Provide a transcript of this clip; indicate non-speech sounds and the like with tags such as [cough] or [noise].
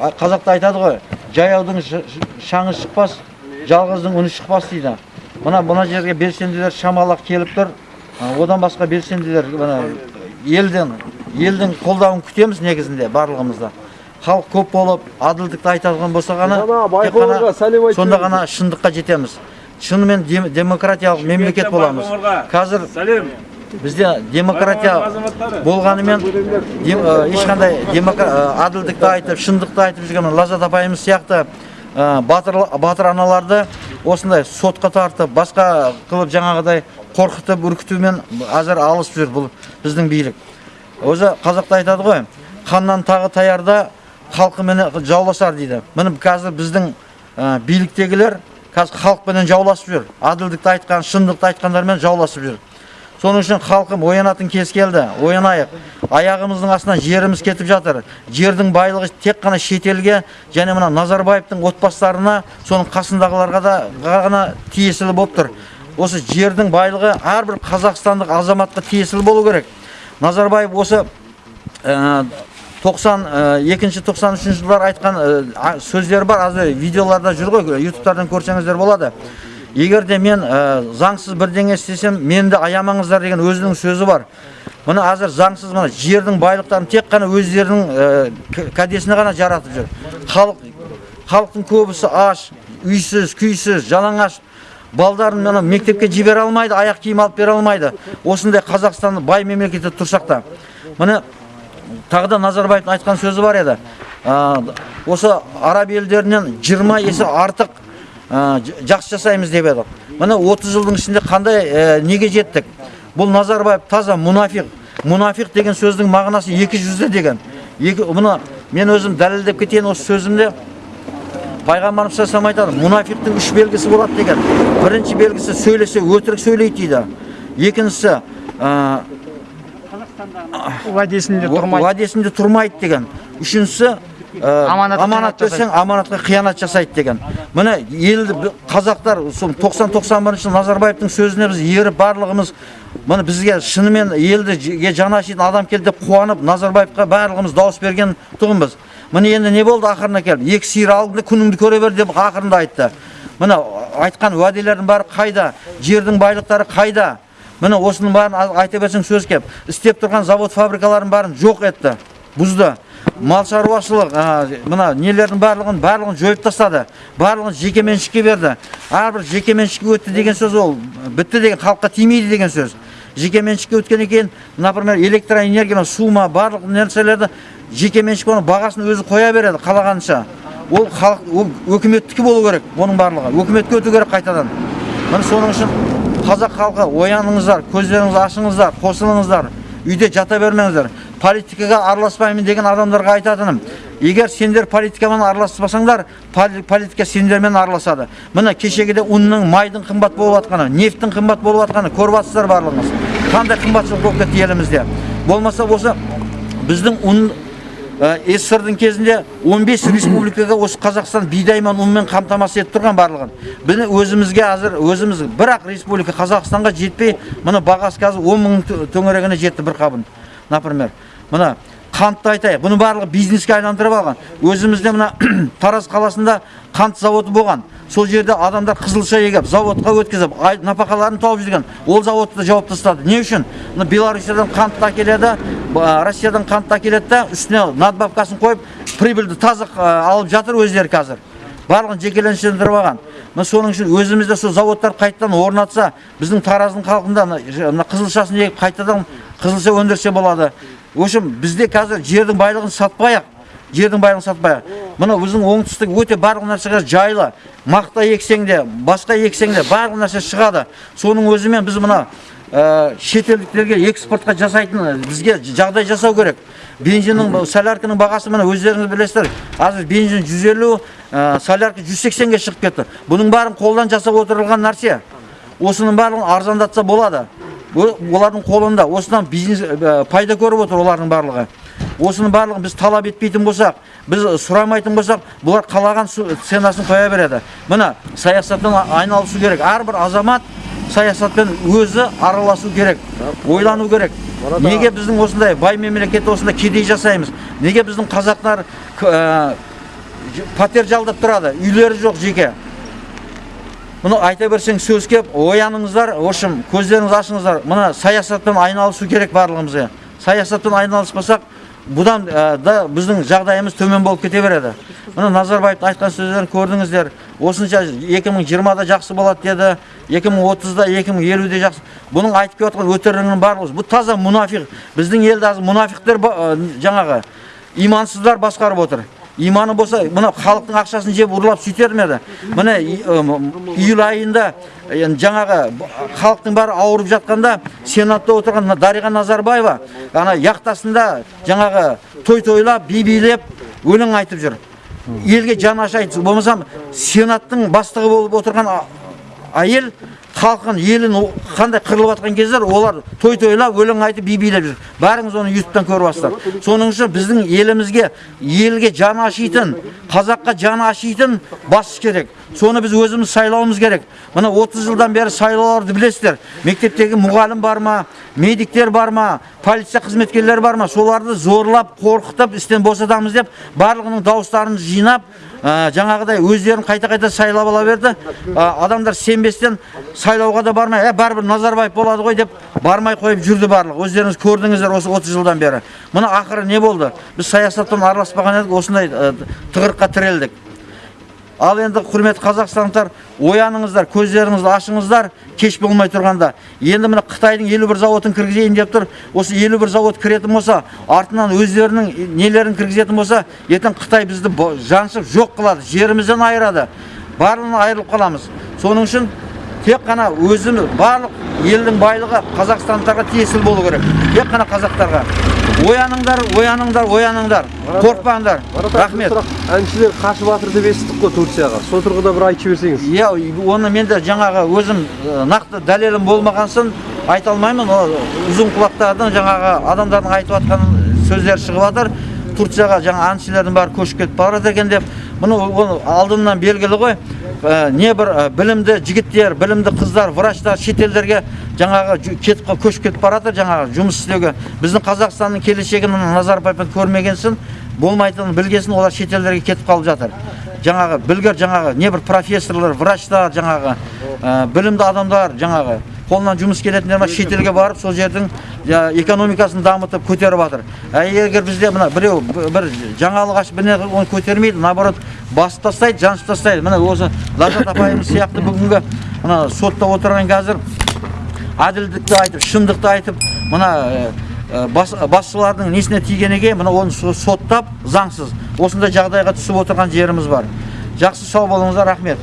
Қазақта айтады ғой жаяудың шаңы шықпас жалғыздың үні шықпас дейді. Мына мына жерге белсенділер шамалақ келіп тұр. Одан басқа белсенділер мына елден елдің қолдауын күтеміз негізінде барлығымызда. Халық көп болып әділдікті айтатын болса ғана сонда ғана шындыққа жетеміз. Шынымен дем- демократиялық мемлекет боламыз. қазір Сәлем. Бізде демократия болғанымен дем- ешқандай әділдікті айтып шындықты айтып жүрген лаззат апайымыз сияқты батыр батыр аналарды осындай сотқа тартып басқа қылып жаңағыдай қорқытып үркітумен әзір алысып жүр бұл біздің билік. Өзі қазақта айтады ғой ханнан тағы таярда халқыменен жауласар дейді. Міне қазір біздің ә, биліктегілер қазір халықпенен жауласып жүр. Әділдікті айтқан шындықты айтқандармен жауласып жүр. Соның үшін халқым оянатын кез келді оянайық. Аяғымыздың астынан жеріміз кетіп жатыр. Жердің байлығы тек қана шетелге және мына назарбаевтың отбасыларына соның қасындағыларға да ғана тиесілі болып тұр. Осы жердің байлығы әрбір қазақстандық азаматқа тиесілі болу керек. Назарбаев осы ә, 92 93 жылдар айтқан ә, сөздері бар. Азыр видеоларда жүр ғой ютубтардан көрсеңіздер болады. Егер де мен ә, заңсыз бірдеңе істесем мені де аямаңыздар деген өзінің сөзі бар. Мына әзір заңсыз мына жердің байлықтарын тек қана өздерінің ә, кәдесіне ғана жаратып жүр. Халық халықтың көбісі аш үйсіз күйсіз жалаңаш балдарын мына мектепке жібере алмайды аяқ киім алып бере алмайды. Осындай қазақстан бай мемлекетте тұрсақ та міне тағы да назарбаевтың айтқан сөзі бар еді. Ә, осы араб елдерінен 20 есе артық жақсы жасаймыз деп едік. Міне 30 жылдың ішінде қандай ә, неге жеттік? Бұл назарбаев таза мұнафиқ мұнафиқ деген сөздің мағынасы екі жүзді деген. Екі мұны мен өзім дәлелдеп кетейін осы сөзімде пайғамбарымыз саллаллаху алейхи айтады мұнафиқтың үш белгісі болады деген. Бірінші белгісі сөйлесе өтірік сөйлейді дейді. Екіншісі ә, уәдесінде тұрмайды. уәдесінде тұрмайды деген. Үшіншісі аманат қиянат берсең аманатқа қиянат жасайды деген. Міне елді қазақтар сол 90-91 жыл назарбаевтың сөзіне біз еріп барлығымыз міне бізге шынымен елді жаны ашитын адам келді деп қуанып назарбаевқа барлығымыз дауыс берген тұғынбыз. Міне енді не болды ақырына келіп? Екі сиыр алдыңда күніңді көре бер деп ақырында айтты. Міне айтқан уәделердің бәрі қайда? Жердің байлықтары қайда? Міне осының бәрін айта берсең сөз кеп. Істеп тұрған завод фабрикалардың бәрін жоқ етті бұзды. Мал шаруашылық мына нелердің барлығын барлығын жойып тастады. Барлығын жеке меншікке берді. Әрбір жеке меншікке өтті деген сөз ол бітті деген халыққа тимейді деген сөз. Жеке меншікке өткеннен кейін например электроэнергия су ма барлық нәрселерді жеке меншік оның бағасын өзі қоя береді қалағанынша. Ол халық ол өкіметтікі болу керек оның барлығы. Өкіметке өту керек қайтадан. Міне соның үшін қазақ халқы ояныңыздар көздеріңізді ашыңыздар қосылыңыздар үйде жата бермеңіздер. Политикаға араласпаймын деген адамдарға айтатыным егер сендер политикамен араласпасаңдар поли- политика сендермен араласады міне кешегіде ұнның майдың қымбат болып жатқаны нефттің қымбат болып жатқаны көріп жатсыздар барлығыңыз қандай қымбатшылық болып кетті елімізде болмаса осы біздің ұн Ә, СССР-дың кезінде 15 республикаға осы Қазақстан бидаймен ұнмен қамтамасыз етіп тұрған барлығын. Біз өзімізге әзір өзіміз бірақ республика Қазақстанға жетпей, мына бағасы қазір 10 мың тө- төңірегіне жетті бір қабын. Например, мына қантты айтайық, бұны барлығы бизнеске айландырып алған. Өзімізде мына [clears throat] Тараз қаласында қант заводы болған. Сол жерде адамдар қызылша егіп, заводқа өткізіп, нәпақаларын тауып жүрген. Ол заводты жауып тастады. Не үшін? Мына Беларусиядан қантты әкеледі, Россиядан қантты әкеледі да үстіне надбавкасын қойып, прибыльді таза алып жатыр өздері қазір. Барлығын жекеленшендіріп алған. Мына соның үшін өзімізде сол заводтар қайтадан орнатса, біздің Тараздың халқында мына қызылшасын егіп қайтадан қызылша өндірсе болады. В общем, бізде қазір жердің байлығын сатпайық жердің байлығын сатпайық мына біздің оңтүстік өте барлық нәрсеге жайлы мақта ексең де басқа ексең де барлық нәрсе шығады соның өзімен біз мына шетелдіктерге экспортқа жасайтын бізге жағдай жасау керек. Бензиннің солярканың бағасы міне өздеріңіз білесіздер. Қазір бензин 150 ә, солярка 180-ге шығып кетті. Бұның бәрін қолдан жасап отырылған нәрсе. Осының барлығын арзандатса болады. Олардың қолында. Осыдан бизнес пайда көріп отыр олардың барлығы. Осының барлығын біз талап етпейтін болсақ біз сұрамайтын болсақ бұлар қалаған ценасын қоя береді. Міне саясатпен а- айналысу керек. Әрбір азамат саясатпен өзі араласу керек ойлану керек. Неге біздің осындай бай мемлекетте осындай кедей жасаймыз? Неге біздің қазақтар ә, пәтер жалдап тұрады? Үйлері жоқ жеке. Мұны айта берсең сөз кеп ояныңыздар в общем көздеріңізді ашыңыздар. Мына саясатпен айналысу керек барлығымызға. Саясатпен айналыспасақ бұдан да біздің жағдайымыз төмен болып кете береді. Мына назарбаевтың айтқан сөздерін көрдіңіздер. Осынша 2020-да жақсы болады деді 2030-да 2050-де жақсы. Бұның айтып келіп жатқан өтірігінің барлығы бұл таза мұнафиқ. Біздің елде мұнафиқтер жаңағы имансыздар басқарып отыр. Иманы болса мына халықтың ақшасын жеп ұрлап сөйтер ме еді? Міне июль айында жаңағы халықтың бәрі ауырып жатқанда сенатта отырған дариға назарбаева ана яқтасында жаңағы той тойлап би билеп өлең айтып жүр. Елге жаны ашайды болмаса сенаттың бастығы болып отырған әйел халқын елін қандай қырылып жатқан кездер олар той тойлап өлең айтып би билеп жүр. Бәріңіз оны ютубтан көріп жатсыздар соның үшін біздің елімізге елге жаны ашитын қазаққа жаны ашитын басшы керек. Соны біз өзіміз сайлауымыз керек мына 30 жылдан бері сайлауларды білесіздер мектептегі мұғалім бар ма медиктер бар ма полиция қызметкерлері бар ма соларды зорлап қорқытып істен босатамыз деп барлығының дауыстарын жинап ә, жаңағыдай өздерін қайта қайта сайлап ала берді ә, адамдар сенбестен сайлауға да бармай ә, бәрібір назарбаев болады ғой деп бармай қойып жүрді барлығы өздеріңіз көрдіңіздер осы 30 жылдан бері мына ақыры не болды біз саясаттан араласпаған едік осындай ә, тығырыққа тірелдік ал енді құрметті қазақстандықтар ояныңыздар көздеріңізді ашыңыздар кеш болмай тұрғанда. Енді міне қытайдың елу бір зауытын кіргізейін деп тұр. Осы елу бір зауыт кіретін болса артынан өздерінің нелерін кіргізетін болса ертең қытай бізді жаншып жоқ қылады жерімізден айырады. Барлығынан айырылып қаламыз. Соның үшін тек қана өзіміз барлық елдің байлығы қазақстандықтарға тиесілі болу керек. Тек қана қазақтарға. Ояныңдар ояныңдар ояныңдар. Қорықпаңдар. Рахмет. әншілер қашып жатыр деп естідік қой турцияға. Сол тұрғыда бір айтып жіберсеңіз. Иә оны мен де жаңағы өзім нақты дәлелім болмаған соң айта алмаймын. Ұзын құлақтардың жаңағы адамдардың айтып жатқан сөздері шығып жатыр. Турцияға жаңа әншілердің бәрі көшіп кетіп бара жатыр екен деп. Мұны ол алдынан белгілі ғой. Э, не бір э, білімді жігіттер білімді қыздар врачтар шетелдерге жаңағы кетіп көшіп кетіп бара жатыр жаңағы жұмыс істеуге. Біздің қазақстанның келешегін мына назарбаевпен көрмеген соң болмайтынын білгесін олар шетелдерге кетіп қалып жатыр. Жаңағы білгір жаңағы не бір профессорлар врачтар жаңағы ә, білімді адамдар жаңағы қолынан жұмыс келетіндер ма шетелге барып сол жердің ә, экономикасын дамытып көтеріп жатыр. Ә, егер бізде мына біреу бір жаңалық ашып оны көтермейді наоборот басып тастайды жаншып тастайды міне осы ләззат апайымыз сияқты бүгінгі мына сотта отырған қазір әділдікті айтып шындықты айтып мына бас, басшылардың несіне тигенеге мына оны со- соттап заңсыз. Осындай жағдайға түсіп отырған жеріміз бар. Жақсы сау болыңыздар рахмет.